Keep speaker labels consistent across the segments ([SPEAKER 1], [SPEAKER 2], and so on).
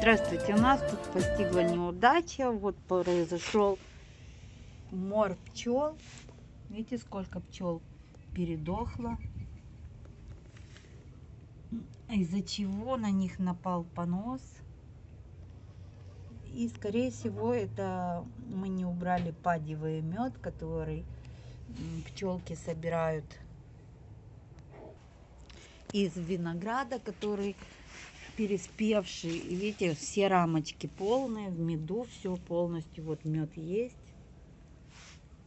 [SPEAKER 1] Здравствуйте, у нас тут постигла неудача. Вот произошел мор пчел. Видите, сколько пчел передохло. Из-за чего на них напал понос. И, скорее всего, это мы не убрали падевый мед, который пчелки собирают из винограда, который переспевший. Видите, все рамочки полные, в меду все полностью. Вот мед есть.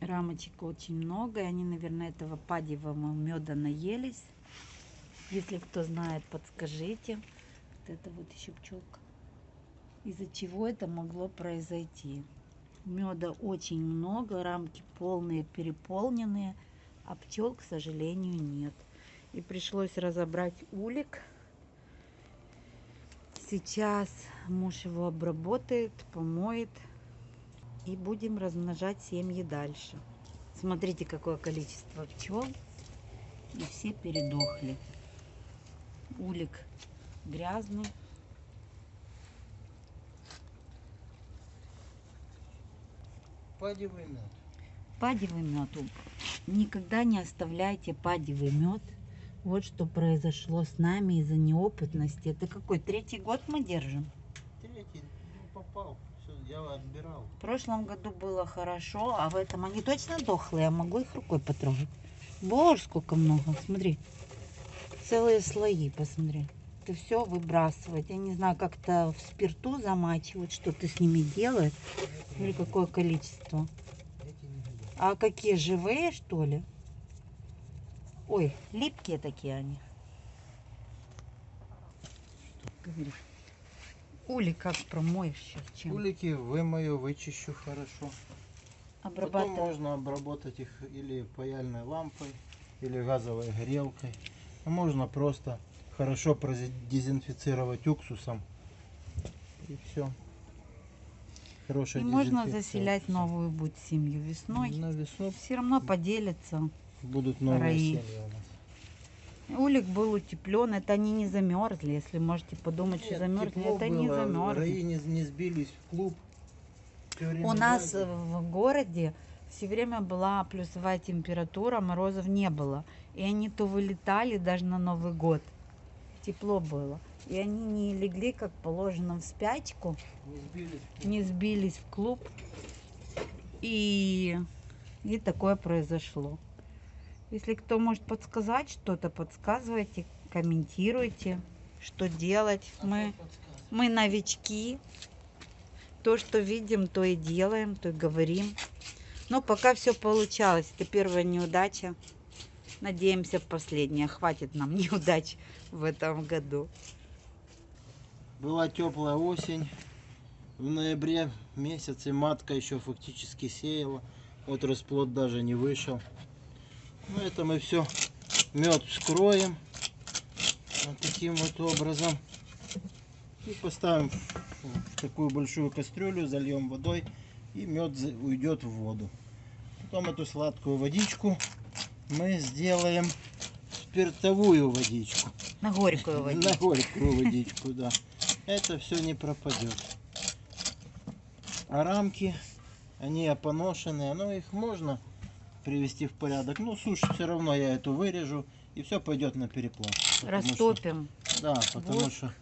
[SPEAKER 1] Рамочек очень много, и они, наверное, этого падевого меда наелись. Если кто знает, подскажите. Вот это вот еще пчелка. Из-за чего это могло произойти? Меда очень много, рамки полные, переполненные, а пчел, к сожалению, нет. И пришлось разобрать улик. Сейчас муж его обработает, помоет. И будем размножать семьи дальше. Смотрите, какое количество пчел. И все передохли. Улик грязный.
[SPEAKER 2] Падевый мед.
[SPEAKER 1] Падевый мед. Никогда не оставляйте падевый мед. Вот что произошло с нами из-за неопытности. Это какой? Третий год мы держим?
[SPEAKER 2] Третий, ну, попал. Все, я отбирал.
[SPEAKER 1] В прошлом году было хорошо, а в этом они точно дохлые. Я могу их рукой потрогать. Боже, сколько много. Смотри. Целые слои, посмотри. Это все выбрасывать. Я не знаю, как-то в спирту замачивать, что ты с ними делаешь. Смотри, какое количество. А какие, живые, что ли? Ой, липкие такие они. Ули как промоешь сейчас? Чем?
[SPEAKER 2] Улики вымою, вычищу хорошо. Потом
[SPEAKER 1] Обрабатывать.
[SPEAKER 2] можно обработать их или паяльной лампой, или газовой горелкой. А можно просто хорошо продезинфицировать уксусом. И все. Хорошая
[SPEAKER 1] И можно заселять новую будет семью весной.
[SPEAKER 2] На весну
[SPEAKER 1] Все равно поделятся.
[SPEAKER 2] Будут новые
[SPEAKER 1] Раи. Улик был утеплен, это они не замерзли. Если можете подумать, что
[SPEAKER 2] Нет,
[SPEAKER 1] замерзли,
[SPEAKER 2] тепло
[SPEAKER 1] это не
[SPEAKER 2] было,
[SPEAKER 1] замерзли.
[SPEAKER 2] Раи не, не сбились в клуб.
[SPEAKER 1] У нас в городе все время была плюсовая температура, морозов не было. И они то вылетали даже на Новый год. Тепло было. И они не легли, как положено, в спячку,
[SPEAKER 2] не сбились. в клуб.
[SPEAKER 1] не сбились в клуб. И, и такое произошло. Если кто может подсказать что-то, подсказывайте, комментируйте, что делать.
[SPEAKER 2] А
[SPEAKER 1] Мы, мы новички. То, что видим, то и делаем, то и говорим. Но пока все получалось. Это первая неудача. Надеемся, последняя. Хватит нам неудач в этом году.
[SPEAKER 2] Была теплая осень. В ноябре месяце матка еще фактически сеяла. Вот расплод даже не вышел. Ну это мы все мед вскроем. Вот таким вот образом. И поставим в такую большую кастрюлю, зальем водой. И мед уйдет в воду. Потом эту сладкую водичку мы сделаем спиртовую водичку.
[SPEAKER 1] На горькую водичку.
[SPEAKER 2] На горькую водичку, да. Это все не пропадет. А рамки, они опоношенные, но их можно привести в порядок. Ну, сушь все равно я эту вырежу, и все пойдет на переплав. Потому что-
[SPEAKER 1] Растопим.
[SPEAKER 2] да, потому
[SPEAKER 1] Вот.
[SPEAKER 2] что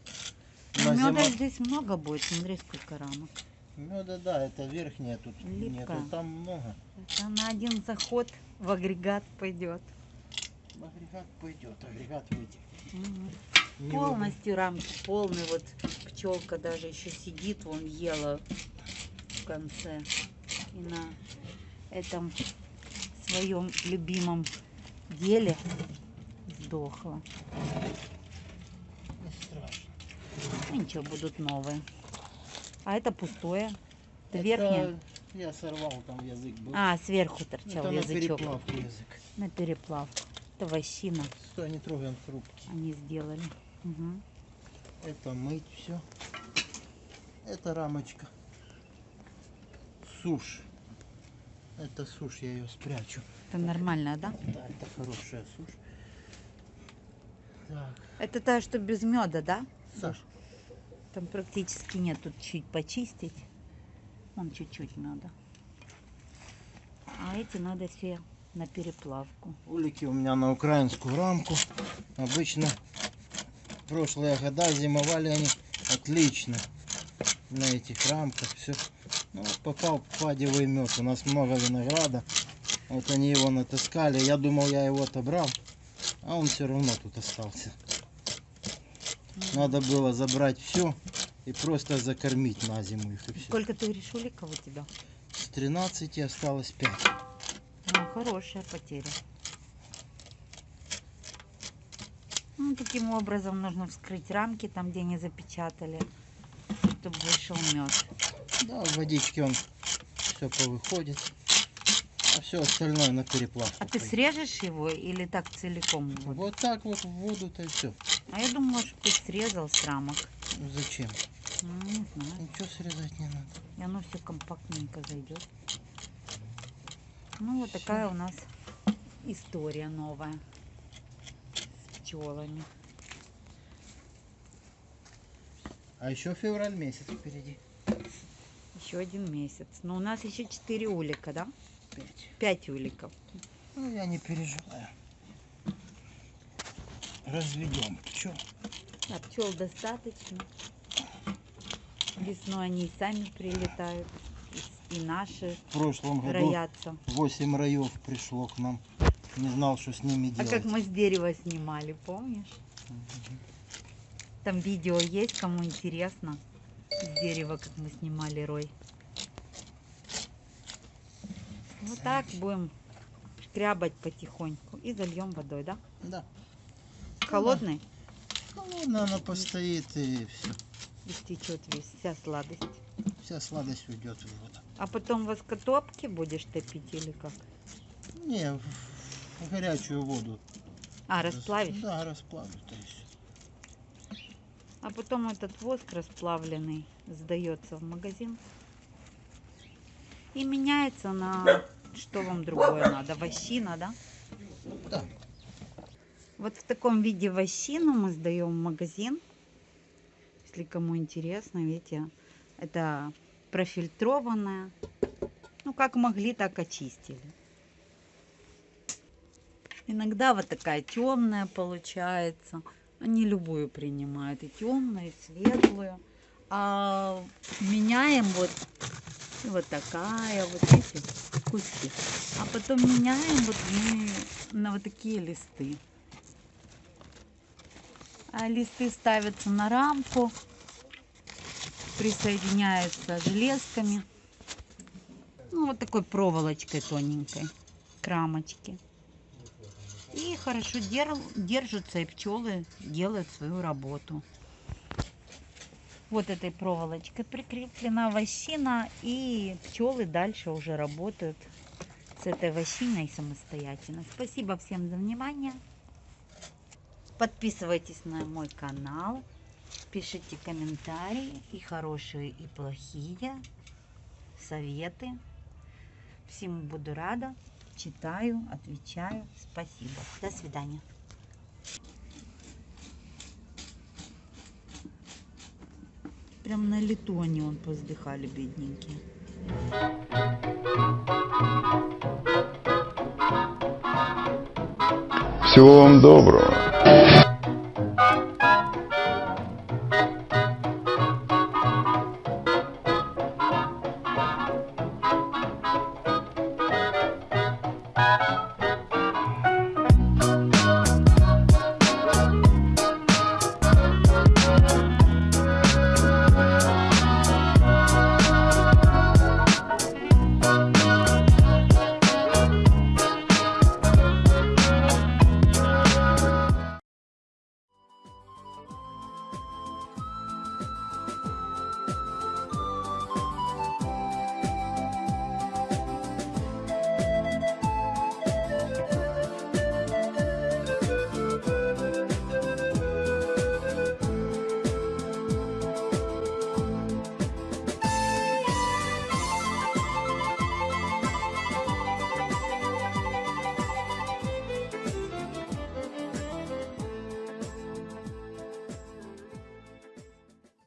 [SPEAKER 1] Ну, Меда
[SPEAKER 2] зима...
[SPEAKER 1] здесь много будет. Смотри, сколько рамок.
[SPEAKER 2] Меда, да, это верхняя тут
[SPEAKER 1] Липкая.
[SPEAKER 2] нету, там много.
[SPEAKER 1] Это на один заход в агрегат пойдет.
[SPEAKER 2] Агрегат пойдет, агрегат выйдет. Не
[SPEAKER 1] Полностью рамки полные. Вот пчелка даже еще сидит, вон ела в конце. И на этом своем любимом деле сдохла.
[SPEAKER 2] Не страшно.
[SPEAKER 1] Ну, ничего, будут новые. А это пустое. Это
[SPEAKER 2] Это
[SPEAKER 1] верхнее.
[SPEAKER 2] Я сорвал, там язык был.
[SPEAKER 1] А, сверху торчал
[SPEAKER 2] это на
[SPEAKER 1] язычок.
[SPEAKER 2] переплавку язык.
[SPEAKER 1] На переплавку. Это вощина
[SPEAKER 2] Стой, не трогай, он хрупкий.
[SPEAKER 1] они сделали. Мгм.
[SPEAKER 2] Это мыть все. Это рамочка. Сушь. Это сушь, я ее спрячу.
[SPEAKER 1] Это нормально, да?
[SPEAKER 2] Да, это хорошая сушь. Так,
[SPEAKER 1] Это та, что без меда, да?
[SPEAKER 2] да.
[SPEAKER 1] Там практически нет, тут чуть почистить. Вон чуть-чуть надо. А эти надо все на переплавку.
[SPEAKER 2] Улики у меня на украинскую рамку. Обычно прошлые года зимовали они отлично на этих рамках. Все. Ну, вот попал падевый мед. У нас много винограда. Вот они его натаскали. Я думал, я его отобрал. А он все равно тут остался. Надо было забрать все и просто закормить на зиму их и все.
[SPEAKER 1] Сколько ты говоришь уликов у тебя?
[SPEAKER 2] С 13 осталось 5.
[SPEAKER 1] Ну, хорошая потеря. Ну, таким образом нужно вскрыть рамки, там, где не запечатали, чтобы вышел мед.
[SPEAKER 2] Да, в водичке он все повыходит. А все остальное на переплавку.
[SPEAKER 1] А ты срежешь его или так целиком? вот?
[SPEAKER 2] Вот так вот в воду-то и все.
[SPEAKER 1] А я думала, что ты срезал с рамок.
[SPEAKER 2] Зачем?
[SPEAKER 1] Ну, не знаю.
[SPEAKER 2] Ничего срезать не надо.
[SPEAKER 1] И оно все компактненько зайдет. Ну, вот такая у нас история новая с пчелами.
[SPEAKER 2] А еще февраль месяц впереди.
[SPEAKER 1] Еще один месяц. Но у нас еще четыре улика, да?
[SPEAKER 2] Пять.
[SPEAKER 1] Пять уликов.
[SPEAKER 2] Ну, я не переживаю. Разведем пчел.
[SPEAKER 1] А пчел достаточно. Весной они и сами прилетают. И, наши
[SPEAKER 2] В прошлом году
[SPEAKER 1] роятся.
[SPEAKER 2] 8 раев пришло к нам. Не знал, что с ними
[SPEAKER 1] А
[SPEAKER 2] делать.
[SPEAKER 1] как мы с дерева снимали, помнишь?
[SPEAKER 2] Мгм.
[SPEAKER 1] Там видео есть, кому интересно. С дерева, как мы снимали рой. Вот так будем шкрябать потихоньку. И зальем водой, да?
[SPEAKER 2] Да.
[SPEAKER 1] Холодный?
[SPEAKER 2] Холодно она постоит и все.
[SPEAKER 1] И стечет весь, вся сладость.
[SPEAKER 2] Вся сладость уйдет в воду.
[SPEAKER 1] А потом воскотопки будешь топить или как?
[SPEAKER 2] Не, в, горячую воду.
[SPEAKER 1] А,
[SPEAKER 2] Рас-
[SPEAKER 1] расплавишь?
[SPEAKER 2] Да, расплавлю. То есть.
[SPEAKER 1] А потом этот воск расплавленный сдается в магазин. И меняется на что вам другое надо. Вощина, да?
[SPEAKER 2] Да.
[SPEAKER 1] Вот в таком виде вощину мы сдаем в магазин. Если кому интересно, видите, это профильтрованная. Ну, как могли, так очистили. Иногда вот такая темная получается. Они любую принимают, и темную, и светлую. А меняем вот, вот такая, вот эти куски. А потом меняем вот на вот такие листы. А листы ставятся на рамку, присоединяются железками. Ну, вот такой проволочкой тоненькой к рамочке. И хорошо дер- держатся, и пчелы делают свою работу. Вот этой проволочкой прикреплена вощина, и пчелы дальше уже работают с этой вощиной самостоятельно. Спасибо всем за внимание. Подписывайтесь на мой канал, пишите комментарии, и хорошие, и плохие, советы. Всему буду рада, читаю, отвечаю. Спасибо. До свидания. Прям на лету они он поздыхали, бедненькие.
[SPEAKER 3] Всего вам доброго.